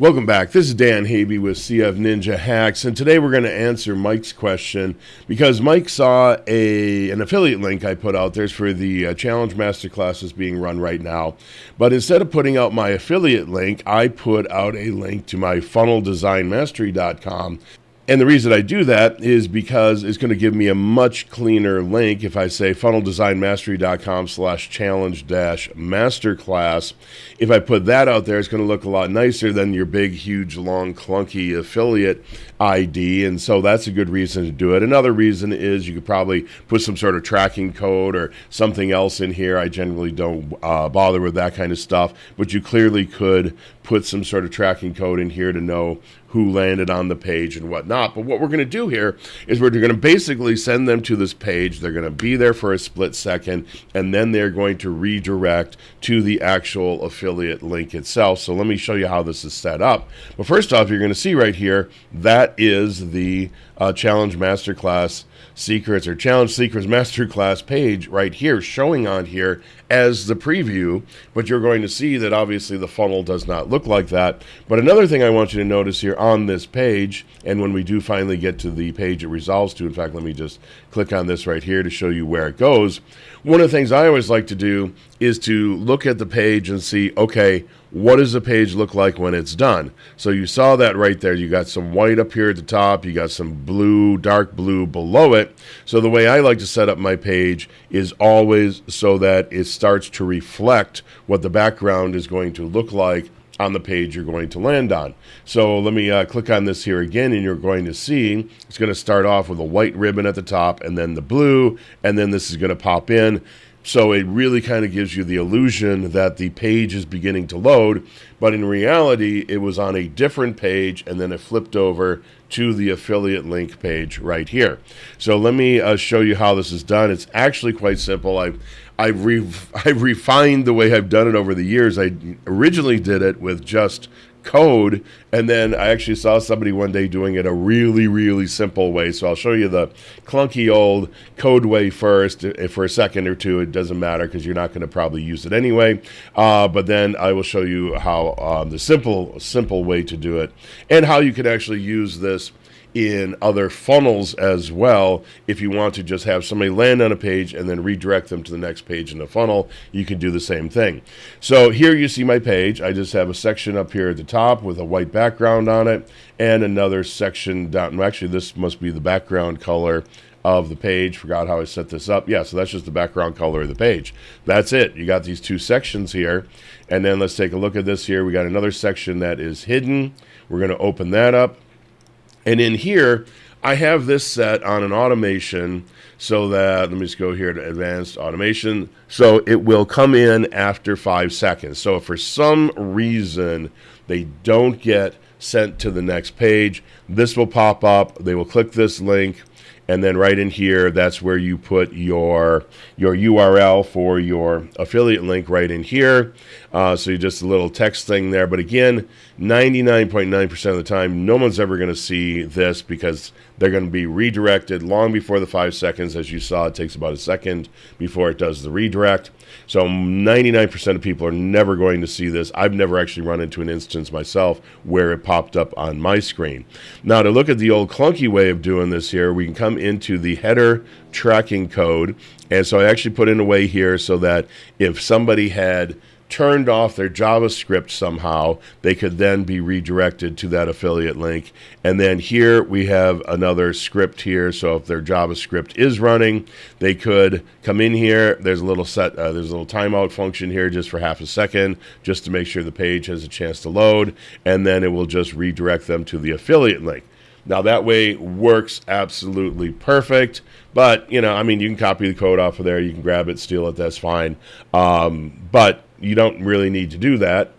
Welcome back. This is Dan Habe with CF Ninja Hacks, and today we're going to answer Mike's question because Mike saw a an affiliate link I put out there for the uh, Challenge Masterclasses being run right now. But instead of putting out my affiliate link, I put out a link to my funnelDesignMastery.com and the reason I do that is because it's going to give me a much cleaner link if I say funneldesignmastery.com slash challenge dash masterclass. If I put that out there, it's going to look a lot nicer than your big, huge, long, clunky affiliate ID. And so that's a good reason to do it. Another reason is you could probably put some sort of tracking code or something else in here. I generally don't uh, bother with that kind of stuff, but you clearly could put some sort of tracking code in here to know who landed on the page and whatnot. But what we're going to do here is we're going to basically send them to this page. They're going to be there for a split second, and then they're going to redirect to the actual affiliate link itself. So let me show you how this is set up. But first off, you're going to see right here that is the uh, Challenge Masterclass Secrets or Challenge Secrets Masterclass page right here, showing on here as the preview. But you're going to see that obviously the funnel does not look like that. But another thing I want you to notice here on this page, and when we do finally get to the page it resolves to, in fact, let me just click on this right here to show you where it goes. One of the things I always like to do is to look at the page and see, okay, what does the page look like when it's done? So you saw that right there. You got some white up here at the top. You got some blue, dark blue below it. So the way I like to set up my page is always so that it starts to reflect what the background is going to look like on the page you're going to land on. So let me uh, click on this here again and you're going to see it's going to start off with a white ribbon at the top and then the blue and then this is going to pop in so it really kind of gives you the illusion that the page is beginning to load, but in reality, it was on a different page and then it flipped over to the affiliate link page right here. So let me uh, show you how this is done. It's actually quite simple. I've I've, re- I've refined the way I've done it over the years. I originally did it with just code. And then I actually saw somebody one day doing it a really, really simple way. So I'll show you the clunky old code way first. For a second or two, it doesn't matter because you're not going to probably use it anyway. Uh, but then I will show you how um, the simple, simple way to do it and how you can actually use this in other funnels as well. If you want to just have somebody land on a page and then redirect them to the next page in the funnel, you can do the same thing. So here you see my page. I just have a section up here at the top with a white background on it and another section down. Actually, this must be the background color of the page. Forgot how I set this up. Yeah, so that's just the background color of the page. That's it. You got these two sections here. And then let's take a look at this here. We got another section that is hidden. We're going to open that up. And in here, I have this set on an automation so that, let me just go here to advanced automation. So it will come in after five seconds. So if for some reason they don't get sent to the next page, this will pop up. They will click this link and then right in here that's where you put your your URL for your affiliate link right in here uh, so you just a little text thing there. But again 99.9% of the time no one's ever going to see this because they're going to be redirected long before the five seconds. As you saw it takes about a second before it does the redirect. So 99% of people are never going to see this. I've never actually run into an instance myself where it popped up on my screen. Now to look at the old clunky way of doing this here we can come come into the header tracking code. And so I actually put in a way here so that if somebody had turned off their JavaScript somehow, they could then be redirected to that affiliate link. And then here we have another script here. So if their JavaScript is running, they could come in here. There's a little set, uh, there's a little timeout function here just for half a second, just to make sure the page has a chance to load. And then it will just redirect them to the affiliate link. Now that way works absolutely perfect. But you know, I mean, you can copy the code off of there. You can grab it, steal it. That's fine. Um, but you don't really need to do that.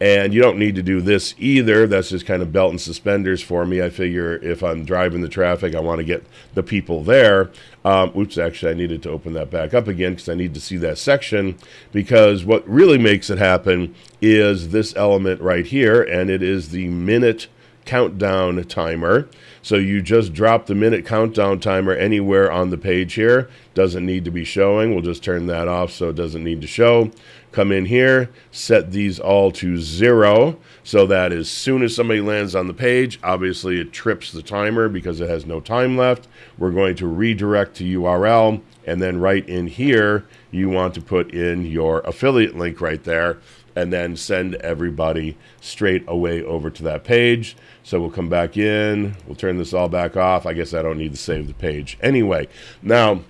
And you don't need to do this either. That's just kind of belt and suspenders for me. I figure if I'm driving the traffic, I want to get the people there. Um, oops, actually, I needed to open that back up again because I need to see that section. Because what really makes it happen is this element right here, and it is the minute countdown timer. So you just drop the minute countdown timer anywhere on the page here. Doesn't need to be showing. We'll just turn that off so it doesn't need to show. come in here, set these all to zero so that as soon as somebody lands on the page, obviously it trips the timer because it has no time left. We're going to redirect to URL and then right in here, you want to put in your affiliate link right there and then send everybody straight away over to that page. So we'll come back in, we'll turn this all back off. I guess I don't need to save the page. Anyway, now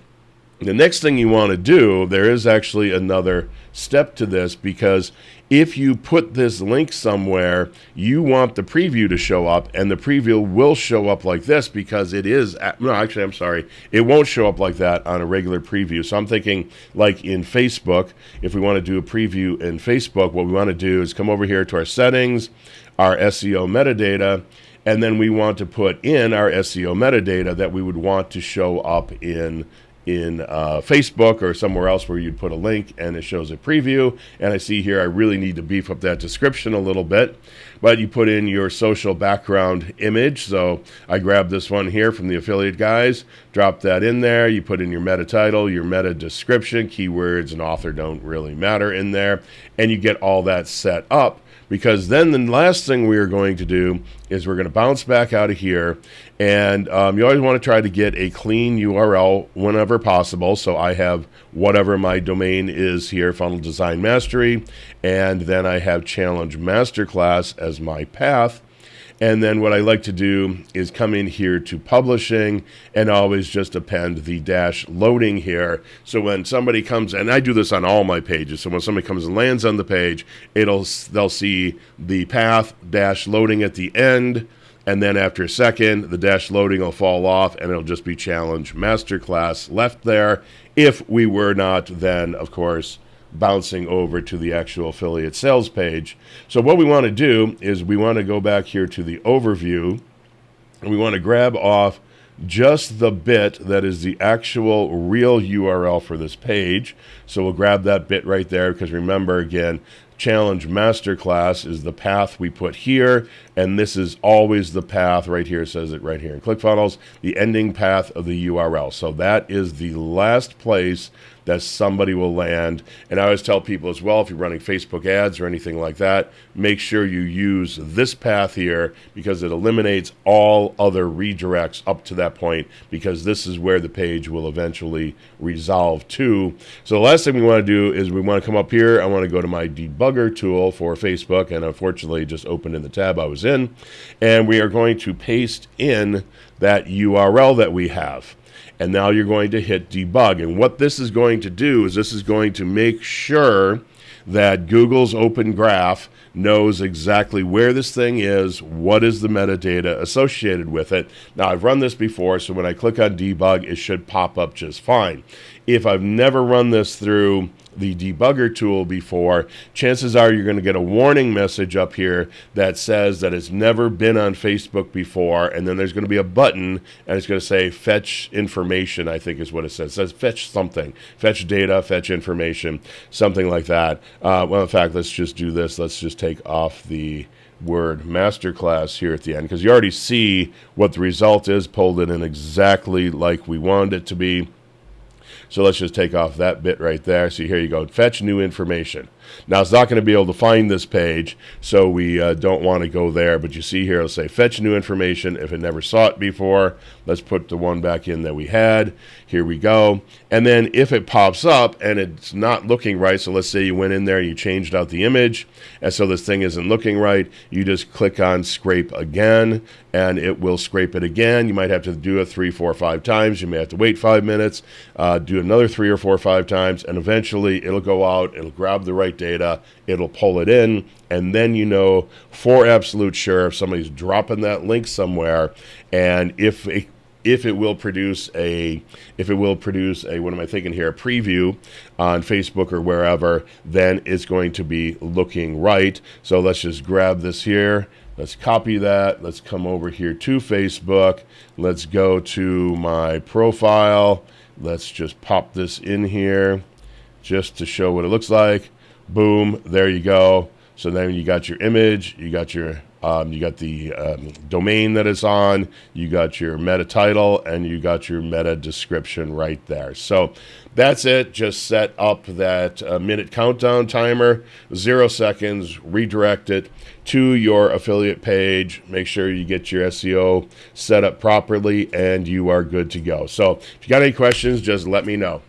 the next thing you want to do, there is actually another step to this because if you put this link somewhere, you want the preview to show up, and the preview will show up like this because it is. No, actually, I'm sorry. It won't show up like that on a regular preview. So I'm thinking, like in Facebook, if we want to do a preview in Facebook, what we want to do is come over here to our settings, our SEO metadata, and then we want to put in our SEO metadata that we would want to show up in in uh, Facebook or somewhere else where you'd put a link and it shows a preview. And I see here I really need to beef up that description a little bit. But you put in your social background image. So I grabbed this one here from the affiliate guys, drop that in there. You put in your meta title, your meta description, keywords and author don't really matter in there. And you get all that set up because then the last thing we are going to do is we're going to bounce back out of here. And um, you always want to try to get a clean url whenever possible. So i have whatever my domain is here funnel design mastery and then i have challenge masterclass as my path and then what I like to do is come in here to publishing and always just append the dash loading here. So when somebody comes, and I do this on all my pages. So when somebody comes and lands on the page, it'll they'll see the path dash loading at the end. And then after a second, the dash loading will fall off and it'll just be challenge masterclass left there. If we were not then, of course, bouncing over to the actual affiliate sales page. So what we want to do is we want to go back here to the overview and we want to grab off just the bit that is the actual real URL for this page. So we'll grab that bit right there because remember again, Challenge Masterclass is the path we put here, and this is always the path right here, says it right here in ClickFunnels, the ending path of the URL. So that is the last place that somebody will land. And I always tell people as well if you're running Facebook ads or anything like that, make sure you use this path here because it eliminates all other redirects up to that point because this is where the page will eventually resolve to. So the last thing we want to do is we want to come up here. I want to go to my debugger tool for Facebook and unfortunately just opened in the tab I was in. And we are going to paste in that URL that we have and now you're going to hit debug. And what this is going to do is this is going to make sure that Google's Open Graph knows exactly where this thing is, what is the metadata associated with it. Now, I've run this before, so when I click on debug, it should pop up just fine. If I've never run this through the debugger tool before, chances are you're going to get a warning message up here that says that it's never been on Facebook before, and then there's going to be a button and it's going to say fetch information, I think is what it says. It says fetch something, fetch data, fetch information, something like that. Uh, well, in fact, let's just do this. Let's just take off the word masterclass here at the end because you already see what the result is, pulled it in exactly like we wanted it to be. So let's just take off that bit right there. So here you go, fetch new information. Now it's not going to be able to find this page, so we uh, don't want to go there. But you see here, it'll say fetch new information if it never saw it before. Let's put the one back in that we had. Here we go. And then if it pops up and it's not looking right, so let's say you went in there and you changed out the image, and so this thing isn't looking right, you just click on scrape again, and it will scrape it again. You might have to do it three, four, five times. You may have to wait five minutes, uh, do another three or four, five times, and eventually it'll go out, it'll grab the right data, it'll pull it in, and then you know for absolute sure if somebody's dropping that link somewhere, and if it if it will produce a if it will produce a what am I thinking here a preview on Facebook or wherever then it's going to be looking right. So let's just grab this here. Let's copy that. Let's come over here to Facebook. Let's go to my profile. Let's just pop this in here just to show what it looks like boom there you go so then you got your image you got your Um, you got the um, domain it's on, you got your meta title, and you got your meta description right there. So that's it. Just set up that uh, minute countdown timer, zero seconds, redirect it to your affiliate page. Make sure you get your SEO set up properly, and you are good to go. So if you got any questions, just let me know.